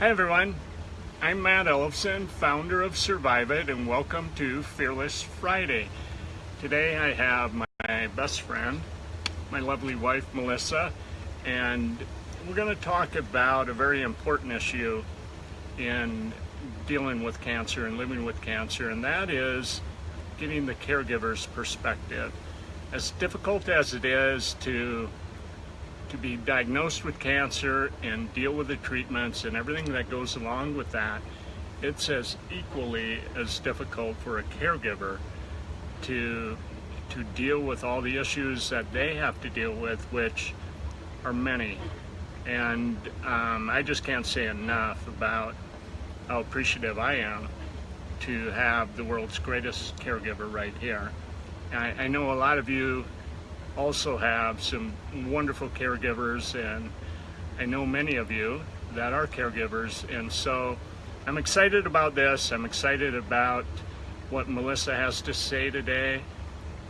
Hi everyone, I'm Matt Ellefson, founder of Survive It, and welcome to Fearless Friday. Today I have my best friend, my lovely wife Melissa, and we're going to talk about a very important issue in dealing with cancer and living with cancer, and that is getting the caregiver's perspective. As difficult as it is to to be diagnosed with cancer and deal with the treatments and everything that goes along with that, it's as equally as difficult for a caregiver to to deal with all the issues that they have to deal with, which are many. And um, I just can't say enough about how appreciative I am to have the world's greatest caregiver right here. I, I know a lot of you also have some wonderful caregivers and I know many of you that are caregivers and so I'm excited about this. I'm excited about what Melissa has to say today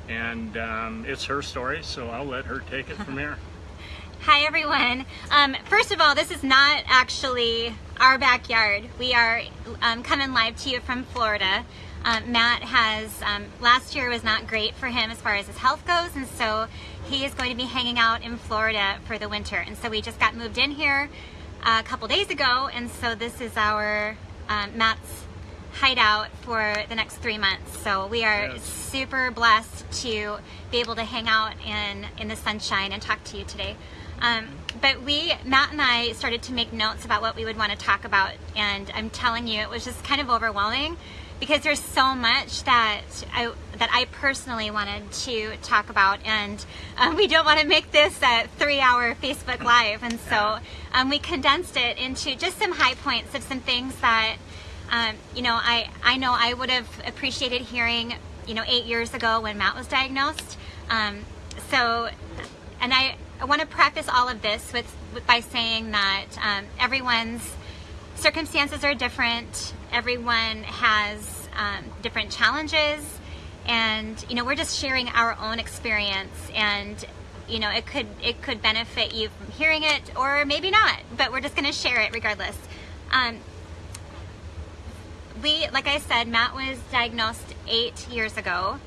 and um, it's her story so I'll let her take it from here. Hi everyone. Um, first of all, this is not actually our backyard. We are um, coming live to you from Florida. Um, Matt has, um, last year was not great for him as far as his health goes, and so he is going to be hanging out in Florida for the winter. And so we just got moved in here a couple days ago, and so this is our um, Matt's hideout for the next three months. So we are yes. super blessed to be able to hang out in, in the sunshine and talk to you today. Um, but we, Matt and I started to make notes about what we would want to talk about, and I'm telling you, it was just kind of overwhelming because there's so much that I that I personally wanted to talk about, and um, we don't want to make this a three-hour Facebook Live, and so um, we condensed it into just some high points of some things that um, you know I I know I would have appreciated hearing you know eight years ago when Matt was diagnosed. Um, so, and I I want to preface all of this with, with by saying that um, everyone's circumstances are different. Everyone has um, different challenges. And you know we're just sharing our own experience. And you know it could it could benefit you from hearing it or maybe not but we're just going to share it regardless. Um, we like I said Matt was diagnosed eight years ago.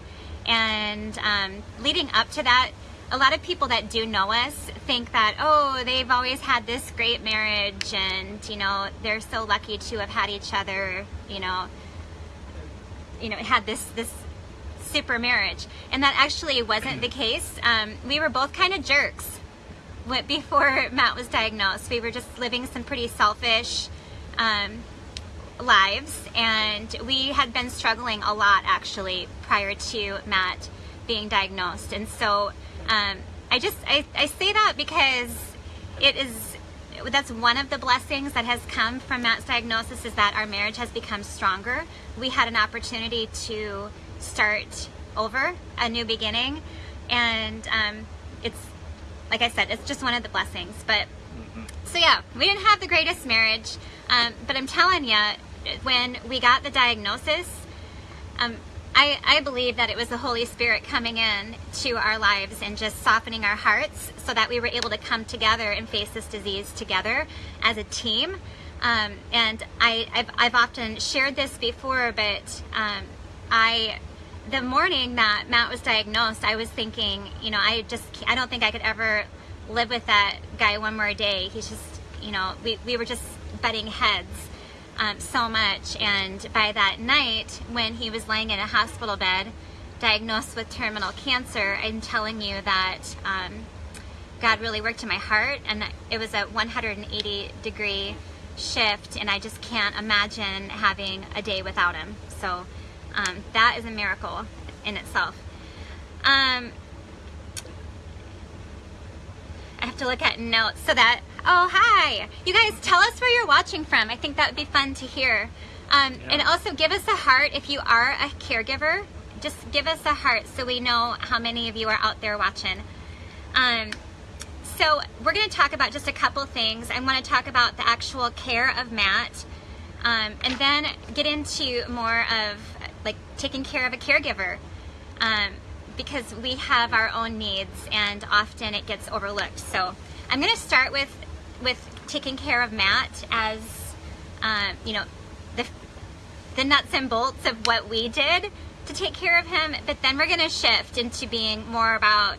And um, leading up to that a lot of people that do know us think that, oh, they've always had this great marriage and, you know, they're so lucky to have had each other, you know, you know, had this, this super marriage. And that actually wasn't the case. Um, we were both kind of jerks before Matt was diagnosed. We were just living some pretty selfish um, lives and we had been struggling a lot actually prior to Matt being diagnosed. And so um, I just, I, I say that because it is, that's one of the blessings that has come from Matt's diagnosis is that our marriage has become stronger. We had an opportunity to start over, a new beginning. And um, it's, like I said, it's just one of the blessings. But, mm-hmm. so yeah, we didn't have the greatest marriage. Um, but I'm telling you, when we got the diagnosis, um, I, I believe that it was the Holy Spirit coming in to our lives and just softening our hearts so that we were able to come together and face this disease together as a team. Um, and I, have I've often shared this before, but um, I, the morning that Matt was diagnosed, I was thinking, you know, I just, I don't think I could ever live with that guy one more day. He's just, you know, we, we were just butting heads um, so much. And by that night, when he was laying in a hospital bed, diagnosed with terminal cancer, I'm telling you that um, God really worked in my heart, and it was a 180 degree shift, and I just can't imagine having a day without him. So um, that is a miracle in itself. Um, I have to look at notes so that Oh, hi. You guys, tell us where you're watching from. I think that would be fun to hear. Um, yeah. And also give us a heart if you are a caregiver. Just give us a heart so we know how many of you are out there watching. Um, so we're going to talk about just a couple things. I want to talk about the actual care of Matt um, and then get into more of like taking care of a caregiver um, because we have our own needs and often it gets overlooked. So I'm going to start with with taking care of Matt as um, you know, the the nuts and bolts of what we did to take care of him. But then we're going to shift into being more about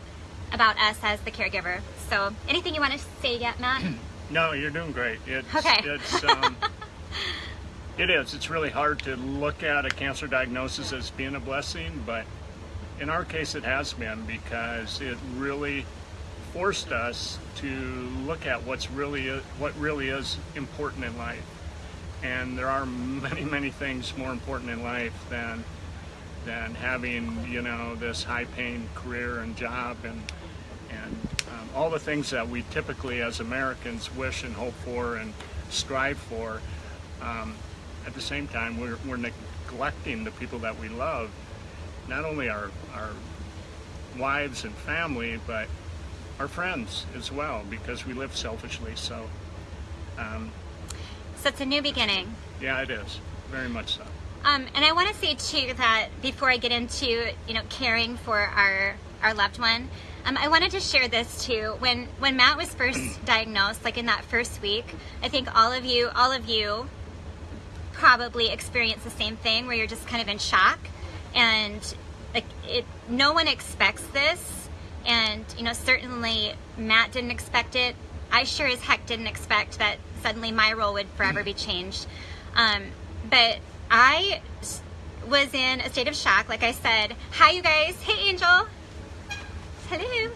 about us as the caregiver. So, anything you want to say yet, Matt? No, you're doing great. It's, Okay. It's, um, it is. It's really hard to look at a cancer diagnosis as being a blessing, but in our case, it has been because it really forced us to look at what's really what really is important in life. And there are many, many things more important in life than than having you know this high-paying career and job and and um, all the things that we typically as Americans wish and hope for and strive for. Um, at the same time, we're, we're neglecting the people that we love, not only our, our wives and family, but our friends as well, because we live selfishly. So, um, So it's a new beginning. yeah, it is very much so. Um, and I want to say too that before I get into you know caring for our our loved one, um, I wanted to share this too. When when Matt was first diagnosed, like in that first week, I think all of you all of you probably experienced the same thing where you're just kind of in shock and like it no one expects this and you know certainly Matt didn't expect it. I sure as heck didn't expect that suddenly my role would forever be changed. Um, but I was in a state of shock like I said. Hi you guys. Hey Angel. Hello.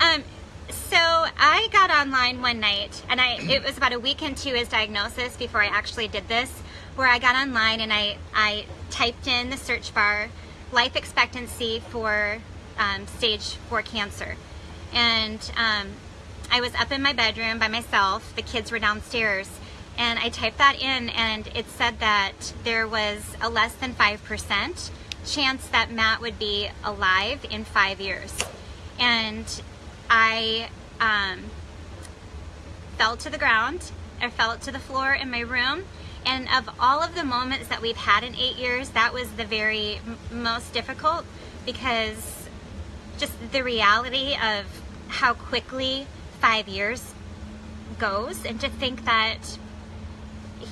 Um, so I got online one night, and I it was about a week into his diagnosis before I actually did this, where I got online and I I typed in the search bar life expectancy for um, stage four cancer, and um, I was up in my bedroom by myself. The kids were downstairs, and I typed that in, and it said that there was a less than five percent chance that Matt would be alive in five years, and I um, fell to the ground. I fell to the floor in my room. And of all of the moments that we've had in eight years, that was the very most difficult because just the reality of how quickly five years goes, and to think that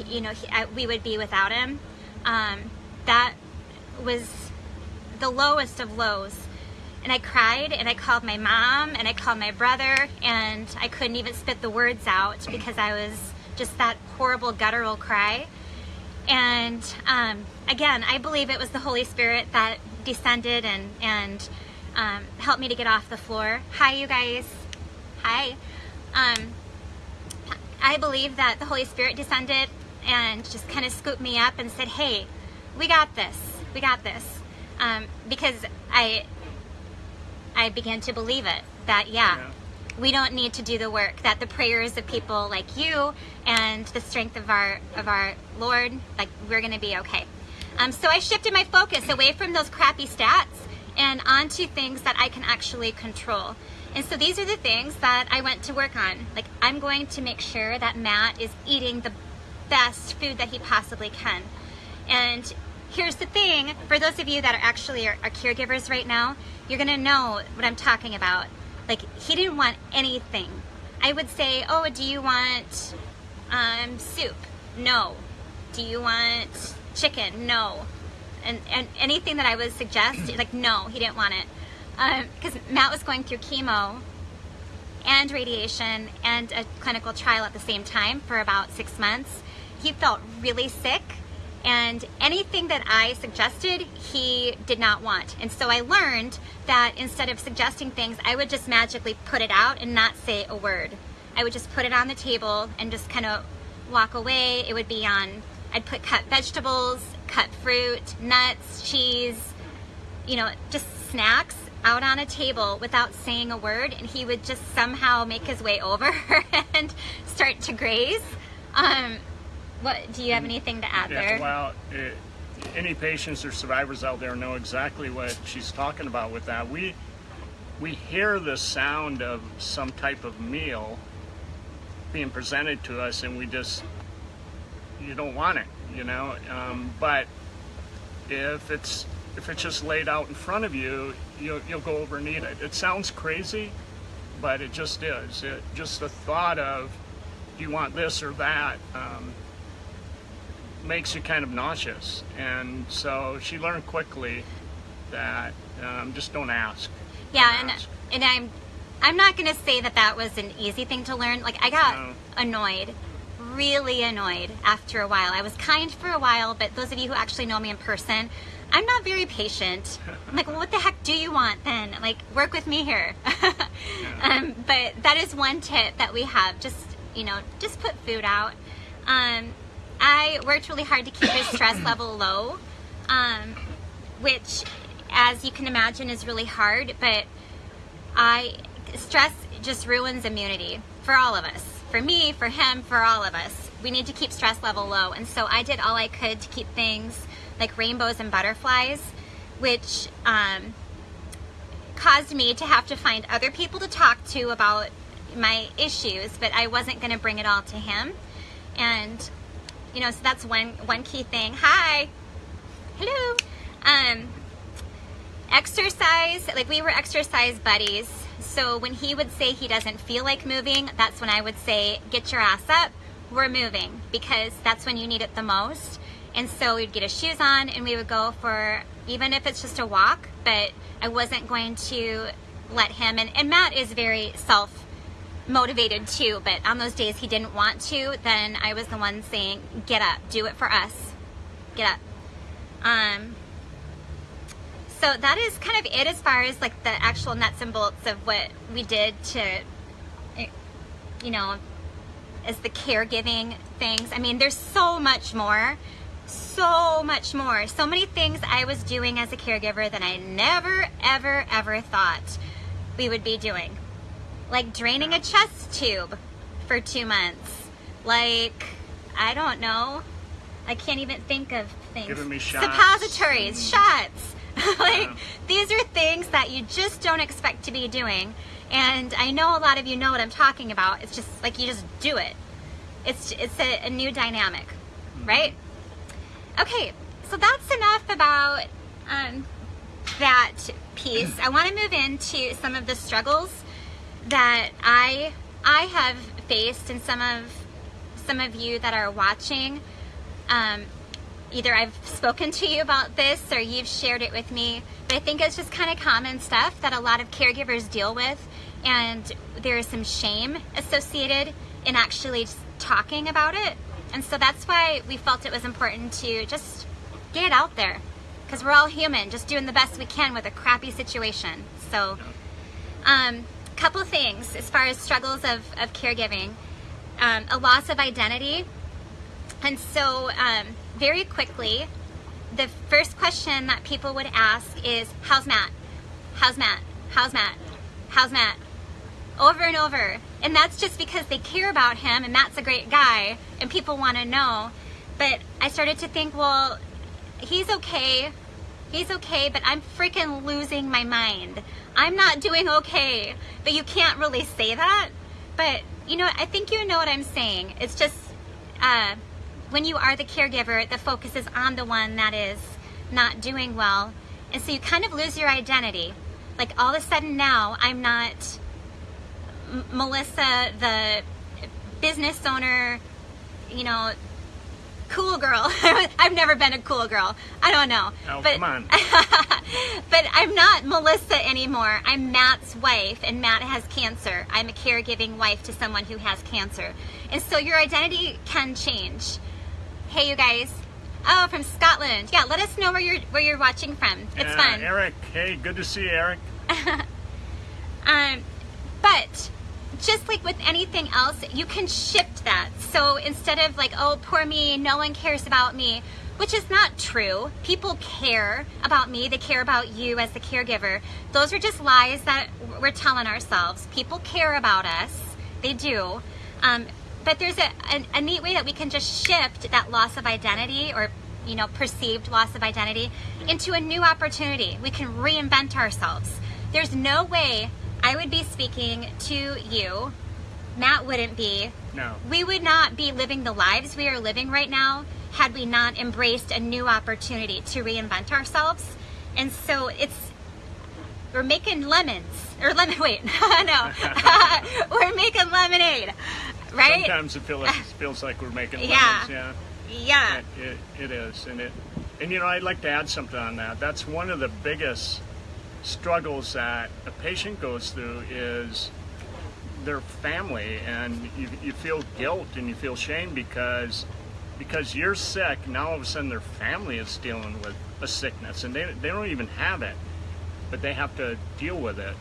you know he, I, we would be without him, um, that was the lowest of lows and I cried and I called my mom and I called my brother and I couldn't even spit the words out because I was just that horrible guttural cry. And um, again, I believe it was the Holy Spirit that descended and and um, helped me to get off the floor. Hi, you guys. Hi. Um, I believe that the Holy Spirit descended and just kind of scooped me up and said, "Hey, we got this. We got this." Um, because I I began to believe it that yeah, Yeah. we don't need to do the work that the prayers of people like you and the strength of our of our Lord like we're going to be okay. Um, so I shifted my focus away from those crappy stats and onto things that I can actually control. And so these are the things that I went to work on. Like I'm going to make sure that Matt is eating the best food that he possibly can. And here's the thing for those of you that are actually are, are caregivers right now, you're gonna know what I'm talking about. Like, he didn't want anything. I would say, Oh, do you want um, soup? No. Do you want chicken? No. And, and anything that I would suggest, like, no, he didn't want it. Um, because Matt was going through chemo and radiation and a clinical trial at the same time for about six months. He felt really sick, and anything that I suggested, he did not want. And so I learned that instead of suggesting things, I would just magically put it out and not say a word. I would just put it on the table and just kind of walk away. It would be on, I'd put cut vegetables, cut fruit, nuts, cheese, you know, just snacks out on a table without saying a word, and he would just somehow make his way over and start to graze. Um, what do you have anything to add Yeah, there? well, it, any patients or survivors out there know exactly what she's talking about with that. We we hear the sound of some type of meal being presented to us, and we just you don't want it, you know. Um, but if it's if it's just laid out in front of you, you'll you'll go over and eat it. It sounds crazy, but it just is. It, just the thought of do you want this or that. Um, makes you kind of nauseous. And so she learned quickly that um, just don't ask. Yeah, Don't and ask. and I'm I'm not gonna say that that was an easy thing to learn. Like I got No. annoyed, really annoyed after a while. I was kind for a while, but those of you who actually know me in person, I'm not very patient. I'm like, well, what the heck do you want then? Like, work with me here. um, but that is one tip that we have. Just you know, just put food out. Um, I worked really hard to keep his stress level low, um, which, as you can imagine, is really hard. But I stress just ruins immunity for all of us. For me, for him, for all of us. We need to keep stress level low. And so I did all I could to keep things like rainbows and butterflies, which um, caused me to have to find other people to talk to about my issues, but I wasn't going to bring it all to him. And you know, so that's one one key thing. Hi. Hello. Um exercise, like we were exercise buddies. So when he would say he doesn't feel like moving, that's when I would say, get your ass up, we're moving, because that's when you need it the most. And so we'd get his shoes on and we would go for, even if it's just a walk, but I wasn't going to let him, and, and Matt is very self motivated too, but on those days he didn't want to, then I was the one saying, get up, do it for us, get up. Um, so that is kind of it as far as like the actual nuts and bolts of what we did to, eh, you know, as the caregiving things. I mean, there's so much more, so much more. So many things I was doing as a caregiver that I never, ever, ever thought we would be doing. Like draining a chest tube for two months. Like, I don't know. I can't even think of things. Giving me shots. Suppositories, shots. like, these are things that you just don't expect to be doing. And I know a lot of you know what I'm talking about. It's just like you just do it. It's it's a, a new dynamic, right? Okay, so that's enough about um, that piece. I want to move into some of the struggles that I I have faced, and some of some of you that are watching. Um, either I've spoken to you about this or you've shared it with me, but I think it's just kind of common stuff that a lot of caregivers deal with, and there is some shame associated in actually talking about it. And so that's why we felt it was important to just get it out there because we're all human, just doing the best we can with a crappy situation. So, um, couple things as far as struggles of, of caregiving um, a loss of identity. And so, um, very quickly, the first question that people would ask is, How's Matt? How's Matt? How's Matt? How's Matt? Over and over. And that's just because they care about him and Matt's a great guy and people want to know. But I started to think, well, he's okay. He's okay, but I'm freaking losing my mind. I'm not doing okay. But you can't really say that. But, you know, I think you know what I'm saying. It's just uh, when you are the caregiver, the focus is on the one that is not doing well. And so you kind of lose your identity. Like all of a sudden now, I'm not M- Melissa, the business owner, you know, cool girl. I've never been a cool girl. I don't know. Oh, but, come on. but I'm not Melissa anymore. I'm Matt's wife, and Matt has cancer. I'm a caregiving wife to someone who has cancer. And so your identity can change. Hey, you guys. Oh, from Scotland. Yeah, let us know where you're where you're watching from. It's Yeah, fun. Eric, hey, good to see you, Eric. Um, but just like with anything else, you can shift that. So instead of like, oh, poor me, no one cares about me, which is not true. People care about me, they care about you as the caregiver. Those are just lies that we're telling ourselves. People care about us, they do. Um, but there's a, a, a neat way that we can just shift that loss of identity or you know perceived loss of identity into a new opportunity. We can reinvent ourselves. There's no way i would be speaking to you. Matt wouldn't be. No. we would not be living the lives we are living right now had we not embraced a new opportunity to reinvent ourselves. And so it's we're making lemons. Or lemon wait no. We're making lemonade right Sometimes it feels, it feels like we're making lemons, Yeah. yeah. Yeah. It, it, it is, and it, and you know, I'd like to add something on that. That's one of the biggest struggles that a patient goes through is their family, and you, you feel guilt and you feel shame because because you're sick. Now all of a sudden their family is dealing with a sickness, and they they don't even have it, but they have to deal with it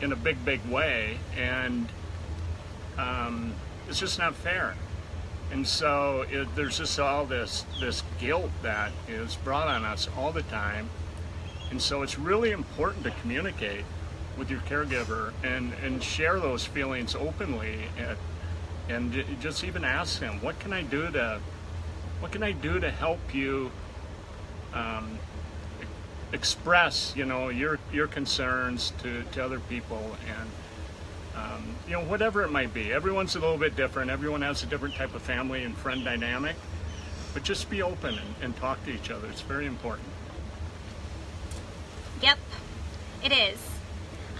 in a big big way, and um, it's just not fair. And so it, there's just all this this guilt that is brought on us all the time. And so it's really important to communicate with your caregiver and, and share those feelings openly and, and just even ask them, what can I do to what can I do to help you um, express, you know, your your concerns to, to other people and um, you know, whatever it might be. Everyone's a little bit different. Everyone has a different type of family and friend dynamic. But just be open and, and talk to each other. It's very important. Yep, it is.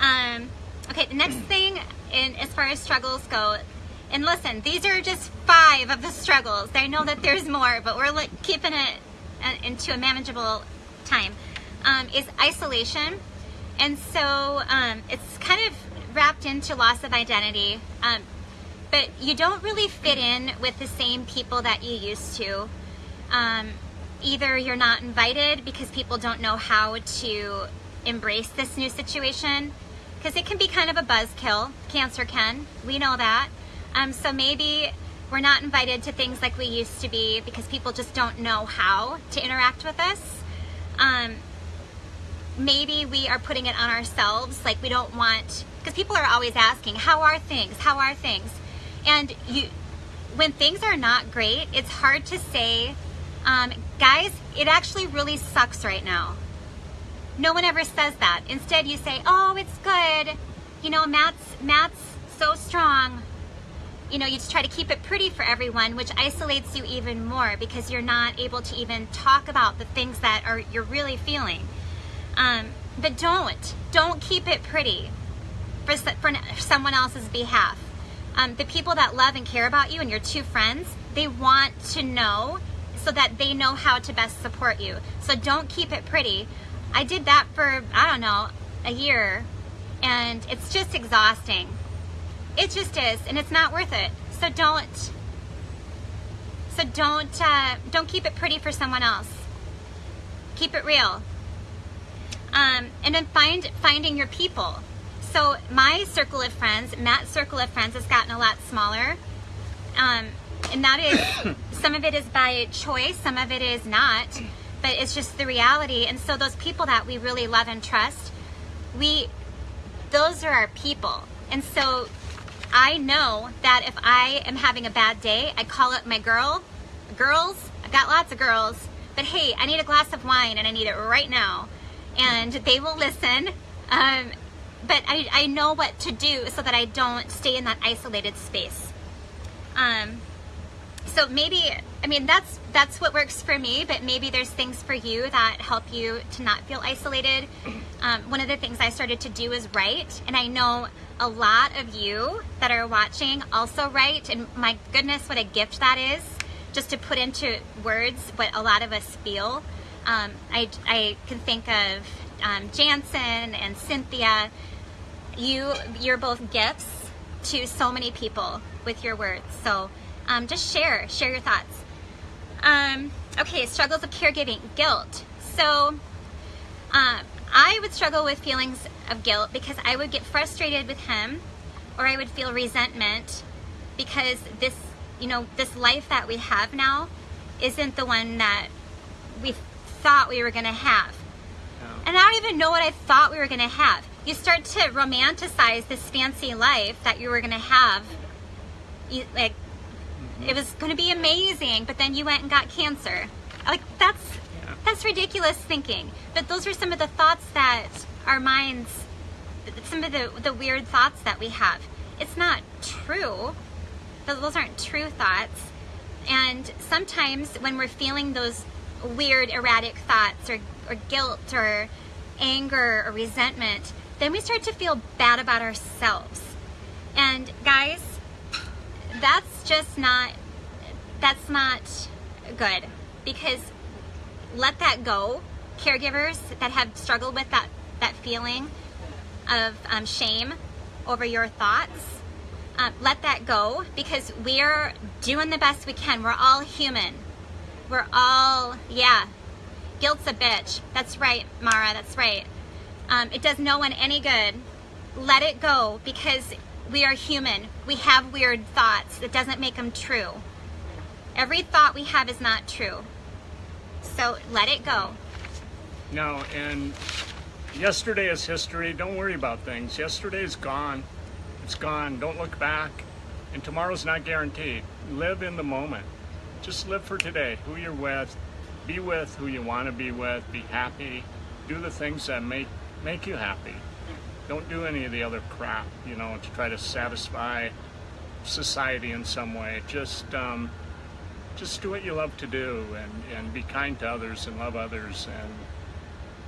Um, okay, the next thing, in as far as struggles go, and listen, these are just five of the struggles. I know that there's more, but we're like, keeping it uh, into a manageable time. Um, is isolation, and so um, it's kind of wrapped into loss of identity. Um, but you don't really fit in with the same people that you used to. Um, either you're not invited because people don't know how to embrace this new situation, because it can be kind of a buzzkill. Cancer can. We know that. Um, so maybe we're not invited to things like we used to be because people just don't know how to interact with us. Um, maybe we are putting it on ourselves, like we don't want because people are always asking, how are things? How are things? And you, when things are not great, it's hard to say, um, guys, it actually really sucks right now. No one ever says that. Instead, you say, oh, it's good. You know, Matt's, Matt's so strong. You know, you just try to keep it pretty for everyone, which isolates you even more because you're not able to even talk about the things that are you're really feeling. Um, but don't, don't keep it pretty for, for someone else's behalf. Um, the people that love and care about you and your two friends, they want to know so that they know how to best support you. So don't keep it pretty. I did that for, I don't know, a year and it's just exhausting. It just is and it's not worth it. So don't, so don't, uh, don't keep it pretty for someone else. Keep it real. Um, and then find, finding your people so my circle of friends, Matt's circle of friends has gotten a lot smaller. Um, and that is, some of it is by choice, some of it is not, but it's just the reality. And so those people that we really love and trust, we, those are our people. And so I know that if I am having a bad day, I call up my girl, girls, I've got lots of girls, but hey, I need a glass of wine and I need it right now. And they will listen. Um, but I, I know what to do so that I don't stay in that isolated space. Um, so maybe, I mean, that's, that's what works for me, but maybe there's things for you that help you to not feel isolated. Um, one of the things I started to do is write, and I know a lot of you that are watching also write, and my goodness, what a gift that is, just to put into words what a lot of us feel. Um, I, I can think of um, Jansen and Cynthia you you're both gifts to so many people with your words. So um, just share, share your thoughts. Um, okay, struggles of caregiving, guilt. So uh, I would struggle with feelings of guilt because I would get frustrated with him or I would feel resentment because this, you know, this life that we have now isn't the one that we thought we were going to have. And I don't even know what I thought we were going to have you start to romanticize this fancy life that you were going to have. You, like, it was going to be amazing, but then you went and got cancer. Like, that's, yeah. that's ridiculous thinking. But those are some of the thoughts that our minds, some of the, the weird thoughts that we have. It's not true. Those aren't true thoughts. And sometimes when we're feeling those weird, erratic thoughts or, or guilt or anger or resentment, then we start to feel bad about ourselves. And guys, that's just not, that's not good because let that go. Caregivers that have struggled with that, that feeling of um, shame over your thoughts, um, let that go because we're doing the best we can. We're all human. We're all, yeah, guilt's a bitch. That's right, Mara, that's right. Um, it does no one any good. Let it go because we are human. We have weird thoughts. It doesn't make them true. Every thought we have is not true. So let it go. No, and yesterday is history. Don't worry about things. Yesterday is gone. It's gone. Don't look back. And tomorrow's not guaranteed. Live in the moment. Just live for today. Who you're with. Be with who you want to be with. Be happy. Do the things that make make you happy. Don't do any of the other crap, you know, to try to satisfy society in some way. Just um, just do what you love to do and, and be kind to others and love others and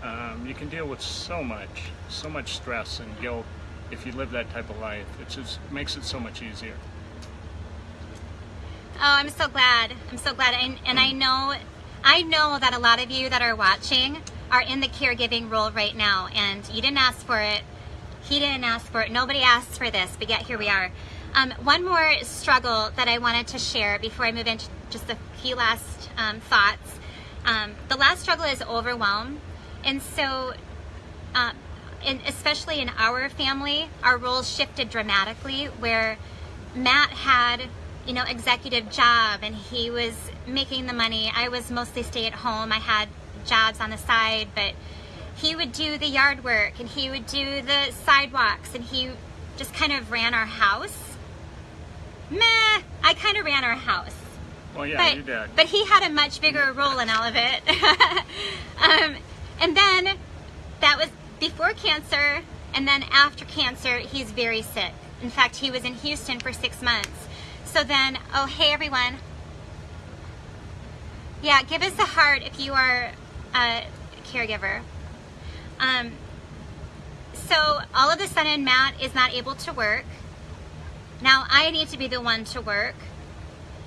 um, you can deal with so much, so much stress and guilt if you live that type of life. It just makes it so much easier. Oh, I'm so glad. I'm so glad. And, and I know, I know that a lot of you that are watching are in the caregiving role right now and you didn't ask for it. He didn't ask for it. Nobody asked for this, but yet here we are. Um, one more struggle that I wanted to share before I move into just a few last um, thoughts. Um, the last struggle is overwhelm. And so, uh, especially in our family, our roles shifted dramatically where Matt had, you know, executive job and he was making the money. I was mostly stay at home. I had jobs on the side, but he would do the yard work and he would do the sidewalks and he just kind of ran our house. Meh, I kind of ran our house. Well, yeah, but, you did. But he had a much bigger role in all of it. um, and then that was before cancer, and then after cancer, he's very sick. In fact, he was in Houston for six months. So then, oh, hey everyone. Yeah, give us a heart if you are a caregiver. Um, so all of a sudden, Matt is not able to work. Now I need to be the one to work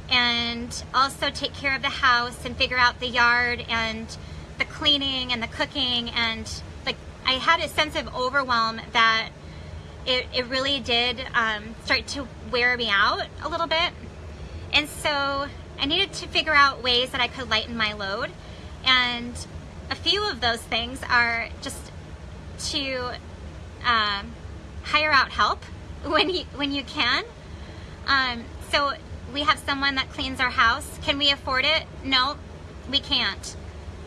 and also take care of the house and figure out the yard and the cleaning and the cooking and like I had a sense of overwhelm that it, it really did um, start to wear me out a little bit and so I needed to figure out ways that I could lighten my load and a few of those things are just to um, hire out help when you when you can um, so we have someone that cleans our house. Can we afford it? No, we can't.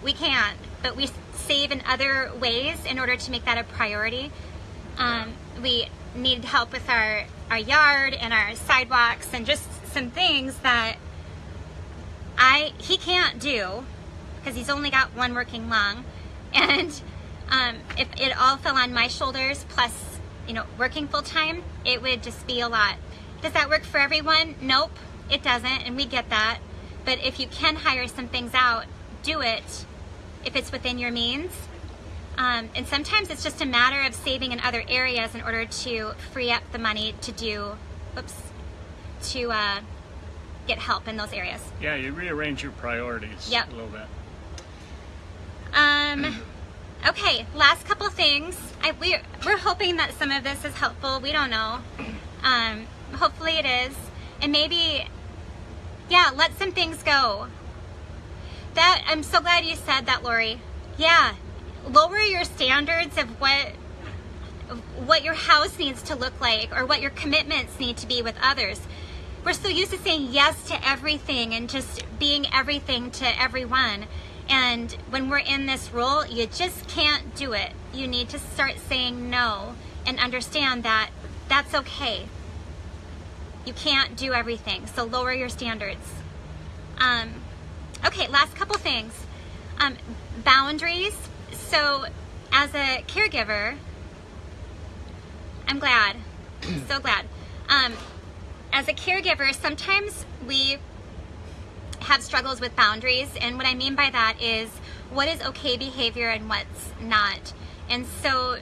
We can't, but we save in other ways in order to make that a priority. Um, we need help with our, our yard and our sidewalks and just some things that I he can't do because he's only got one working lung. And um, if it all fell on my shoulders plus, you know, working full time, it would just be a lot. Does that work for everyone? Nope it doesn't, and we get that. But if you can hire some things out, do it if it's within your means. Um, and sometimes it's just a matter of saving in other areas in order to free up the money to do, oops, to uh, get help in those areas. Yeah, you rearrange your priorities yep. a little bit. Um, okay, last couple things. I, we're, we're hoping that some of this is helpful. We don't know. Um, hopefully it is. And maybe yeah, let some things go. That I'm so glad you said that, Lori. Yeah, lower your standards of what what your house needs to look like or what your commitments need to be with others. We're so used to saying yes to everything and just being everything to everyone. And when we're in this role, you just can't do it. You need to start saying no and understand that that's okay. You can't do everything, so lower your standards. Um, okay, last couple things. Um, boundaries. So as a caregiver, I'm glad, so glad. Um, as a caregiver, sometimes we have struggles with boundaries, and what I mean by that is what is okay behavior and what's not. And so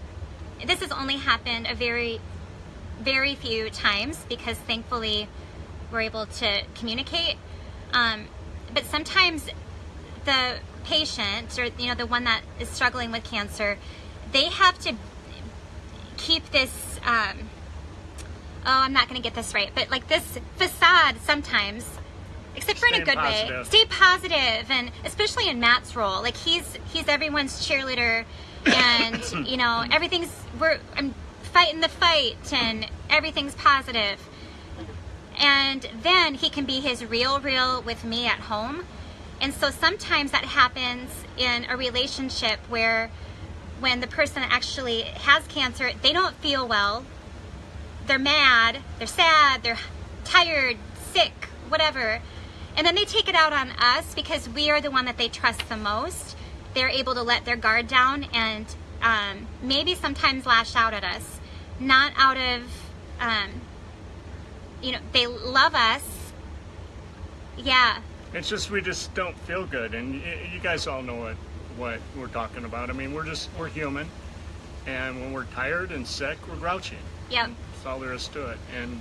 this has only happened a very very few times because thankfully we're able to communicate. Um, but sometimes the patient or you know the one that is struggling with cancer, they have to keep this. Um, oh, I'm not going to get this right, but like this facade sometimes. Except for in a good way. Stay positive, and especially in Matt's role, like he's he's everyone's cheerleader, and you know everything's we're I'm fighting the fight, and everything's positive. positive. And then he can be his real real with me at home. And so sometimes that happens in a relationship where when the person actually has cancer they don't feel well. They're mad they're sad they're tired sick whatever and then they take it out on us because we are the one that they trust the most they're able to let their guard down and um, maybe sometimes lash out at us not out of um, you know, they love us. Yeah. It's just we just don't feel good, and you guys all know what what we're talking about. I mean, we're just we're human, and when we're tired and sick, we're grouchy. Yep. That's all there is to it. And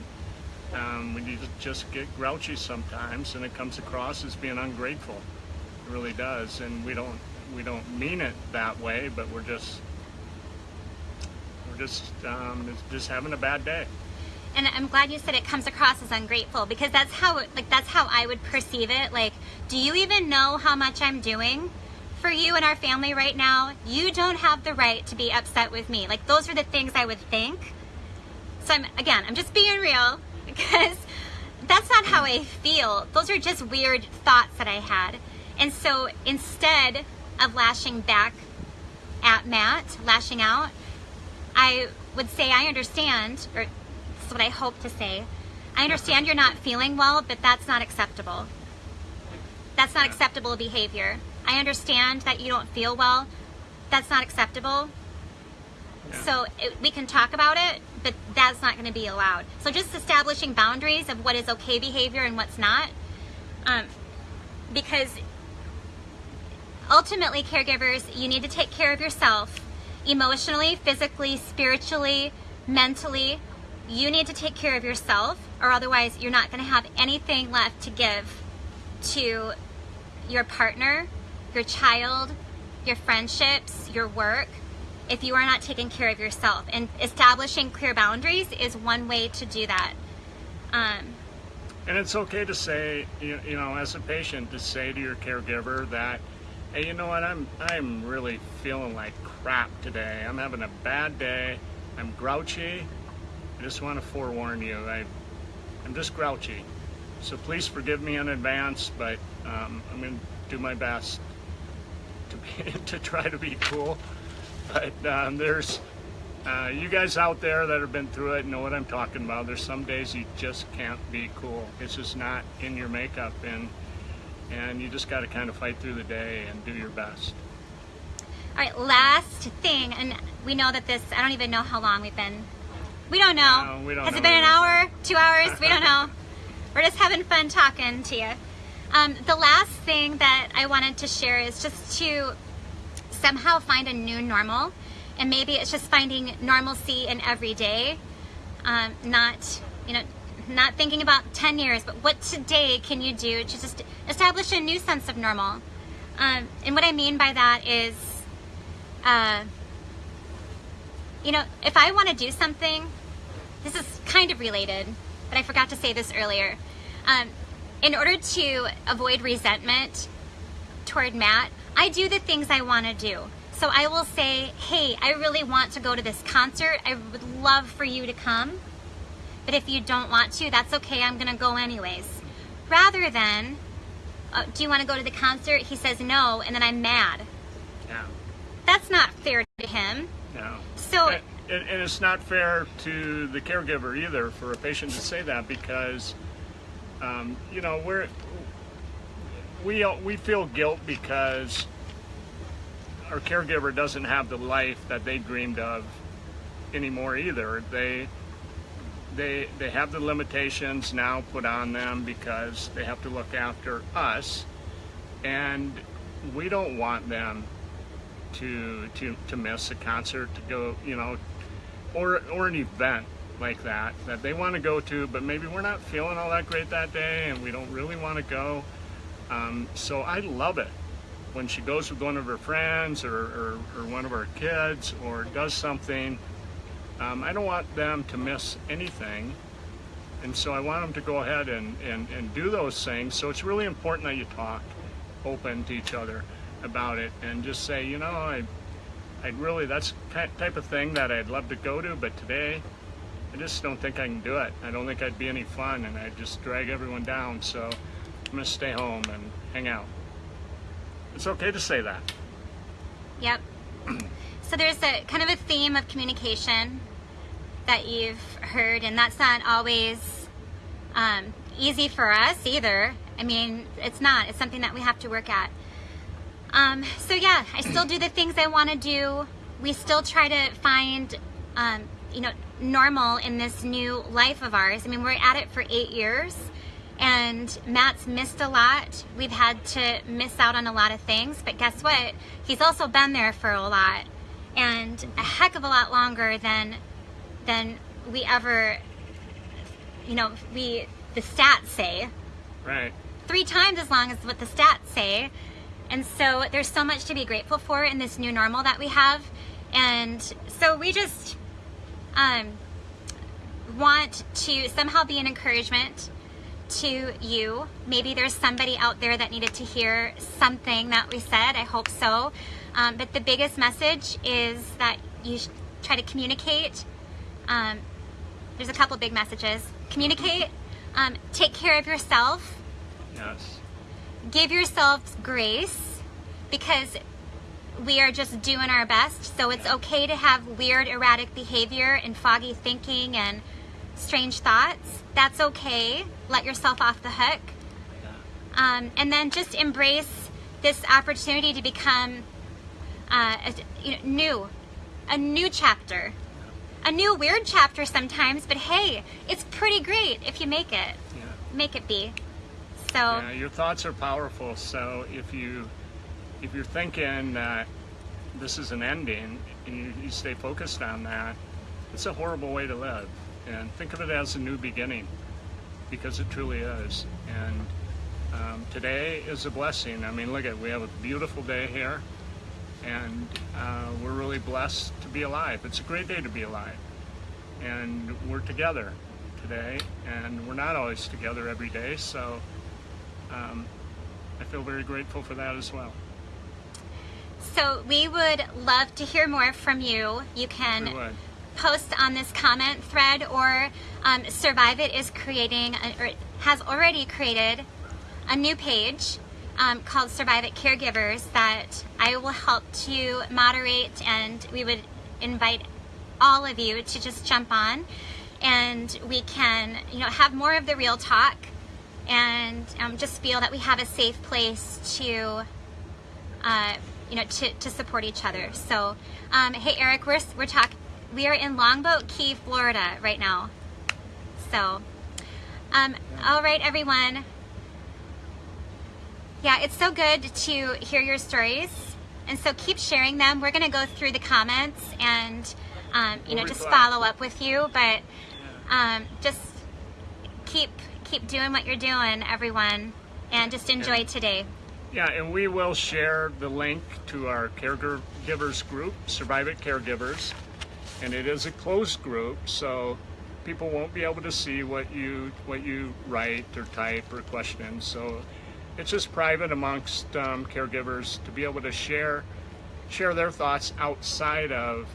um, we just get grouchy sometimes, and it comes across as being ungrateful. It really does, and we don't we don't mean it that way, but we're just we're just um, just having a bad day. And I'm glad you said it comes across as ungrateful because that's how like that's how I would perceive it. Like, do you even know how much I'm doing for you and our family right now? You don't have the right to be upset with me. Like those are the things I would think. So I'm again, I'm just being real because that's not how I feel. Those are just weird thoughts that I had. And so instead of lashing back at Matt, lashing out, I would say I understand, or this is what I hope to say. I understand you're not feeling well, but that's not acceptable. That's not acceptable behavior. I understand that you don't feel well. That's not acceptable. So it, we can talk about it, but that's not going to be allowed. So just establishing boundaries of what is okay behavior and what's not. Um, because ultimately, caregivers, you need to take care of yourself emotionally, physically, spiritually, mentally. You need to take care of yourself, or otherwise, you're not going to have anything left to give to your partner, your child, your friendships, your work, if you are not taking care of yourself. And establishing clear boundaries is one way to do that. Um, And it's okay to say, you you know, as a patient, to say to your caregiver that, hey, you know what, I'm I'm really feeling like crap today. I'm having a bad day. I'm grouchy. I just want to forewarn you. I, I'm just grouchy. So please forgive me in advance, but um, I'm going to do my best to be, to try to be cool. But um, there's uh, you guys out there that have been through it know what I'm talking about. There's some days you just can't be cool. It's just not in your makeup, and and you just got to kind of fight through the day and do your best. all right, last thing, and we know that this, I don't even know how long we've been. We don't know. No, we don't Has know it been an hour? Two hours? We don't know. We're just having fun talking to you. Um, the last thing that I wanted to share is just to somehow find a new normal. And maybe it's just finding normalcy in every day. Um, not, you know, not thinking about 10 years, but what today can you do to just establish a new sense of normal? Um, and what I mean by that is, uh, you know, if I want to do something, this is kind of related, but I forgot to say this earlier. Um, in order to avoid resentment toward Matt, I do the things I want to do. So I will say, hey, I really want to go to this concert. I would love for you to come. But if you don't want to, that's okay. I'm going to go anyways. Rather than, uh, do you want to go to the concert? He says no, and then I'm mad. Yeah, That's not fair to him. No. So, And, and and it's not fair to the caregiver either for a patient to say that because, um, you know, we're we uh, we feel guilt because our caregiver doesn't have the life that they dreamed of anymore either. They they they have the limitations now put on them because they have to look after us, and we don't want them to to to miss a concert to go you know or or an event like that that they want to go to but maybe we're not feeling all that great that day and we don't really want to go Um, so I love it when she goes with one of her friends or, or, or one of her kids or does something. Um, I don't want them to miss anything. And so I want them to go ahead and, and, and do those things. So it's really important that you talk open to each other about it and just say, you know, I, I'd really, that's type of thing that I'd love to go to, but today I just don't think I can do it. I don't think I'd be any fun and I'd just drag everyone down. So going to stay home and hang out. It's okay to say that. Yep. So there's a kind of a theme of communication that you've heard, and that's not always um, easy for us either. I mean, it's not. It's something that we have to work at. Um, so yeah, I still do the things I want to do. We still try to find, um, you know, normal in this new life of ours. I mean, we're at it for eight years, and Matt's missed a lot. We've had to miss out on a lot of things, but guess what? He's also been there for a lot, and a heck of a lot longer than than we ever, you know, we the stats say. Right. Three times as long as what the stats say. And so there's so much to be grateful for in this new normal that we have. And so we just um, want to somehow be an encouragement to you. Maybe there's somebody out there that needed to hear something that we said. I hope so. Um, but the biggest message is that you try to communicate. Um, there's a couple big messages. Communicate. Um, take care of yourself. Yes. Give yourself grace because we are just doing our best. So it's okay to have weird, erratic behavior and foggy thinking and strange thoughts. That's okay. Let yourself off the hook. Um, and then just embrace this opportunity to become uh, a, you know, new, a new chapter. A new weird chapter sometimes, but hey, it's pretty great if you make it. Yeah. Make it be. So, Yeah, your thoughts are powerful. So if you if you're thinking that this is an ending and you, you stay focused on that, it's a horrible way to live. And think of it as a new beginning, because it truly is. And um, today is a blessing. I mean, look at we have a beautiful day here, and uh, we're really blessed to be alive. It's a great day to be alive, and we're together today, and we're not always together every day. So um, I feel very grateful for that as well. so we would love to hear more from you. You can We would. Post on this comment thread or um, Survive It is creating, a, or has already created a new page um, called Survive It Caregivers that I will help to moderate and we would invite all of you to just jump on and we can, you know, have more of the real talk and um, just feel that we have a safe place to uh, you know, to, to support each other. So, um, hey, Eric, we're, we're talking, we are in Longboat Key, Florida right now. So, um, all right, everyone. Yeah, it's so good to hear your stories. And so keep sharing them. We're going to go through the comments and, um, you know, just follow up with you. But um, just keep keep doing what you're doing, everyone. And just enjoy Yeah. today. Yeah, and we will share the link to our caregivers group, Survive It Caregivers, and it is a closed group, so people won't be able to see what you what you write or type or question. So it's just private amongst um, caregivers to be able to share share their thoughts outside of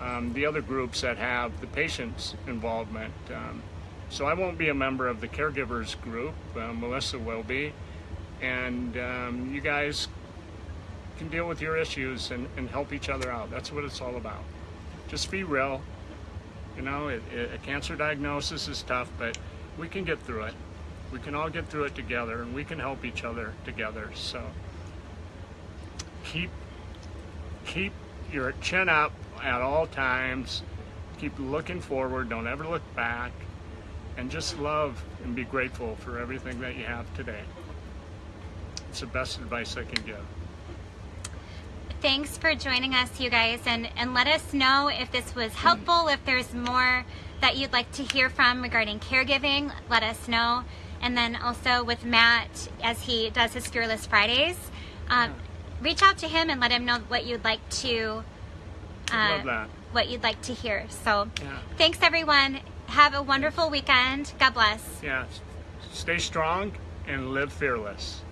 um, the other groups that have the patient's involvement. Um, so I won't be a member of the caregivers group. Uh, Melissa will be and um, you guys can deal with your issues and, and help each other out. That's what it's all about. Just be real. You know, it, it, a cancer diagnosis is tough, but we can get through it. We can all get through it together, and we can help each other together. So keep keep your chin up at all times. Keep looking forward. Don't ever look back, and just love and be grateful for everything that you have today. It's the best advice I can give. Thanks for joining us, you guys, and, and let us know if this was helpful, if there's more that you'd like to hear from regarding caregiving, let us know. And then also with Matt, as he does his Fearless Fridays, um, reach out to him and let him know what you'd like to uh, what you'd like to hear. So, Yeah. thanks everyone. Have a wonderful weekend. God bless. Yeah. Stay strong and live fearless.